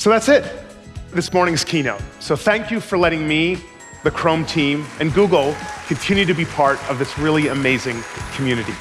So that's it, this morning's keynote. So thank you for letting me, the Chrome team, and Google continue to be part of this really amazing community.